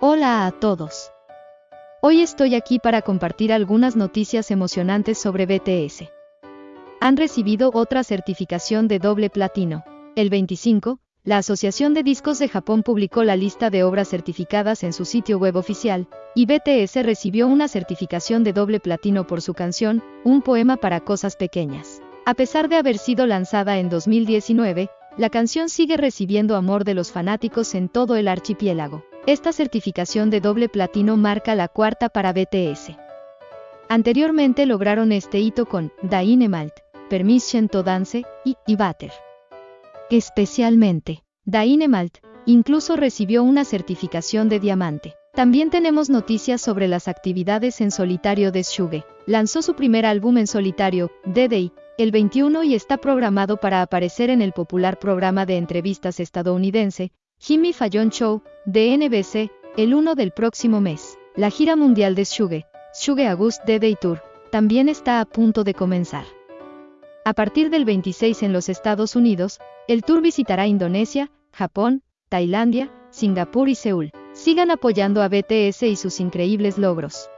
Hola a todos. Hoy estoy aquí para compartir algunas noticias emocionantes sobre BTS. Han recibido otra certificación de doble platino. El 25, la Asociación de Discos de Japón publicó la lista de obras certificadas en su sitio web oficial, y BTS recibió una certificación de doble platino por su canción, Un poema para cosas pequeñas. A pesar de haber sido lanzada en 2019, la canción sigue recibiendo amor de los fanáticos en todo el archipiélago. Esta certificación de doble platino marca la cuarta para BTS. Anteriormente lograron este hito con Dainemalt, Permission to Dance y Ibater. Especialmente, Dainemalt incluso recibió una certificación de diamante. También tenemos noticias sobre las actividades en solitario de Suge. Lanzó su primer álbum en solitario, The Day, el 21 y está programado para aparecer en el popular programa de entrevistas estadounidense, Jimmy Fallon Show, de NBC, el 1 del próximo mes. La gira mundial de Suge, Suge August The Day Tour, también está a punto de comenzar. A partir del 26 en los Estados Unidos, el tour visitará Indonesia, Japón, Tailandia, Singapur y Seúl. Sigan apoyando a BTS y sus increíbles logros.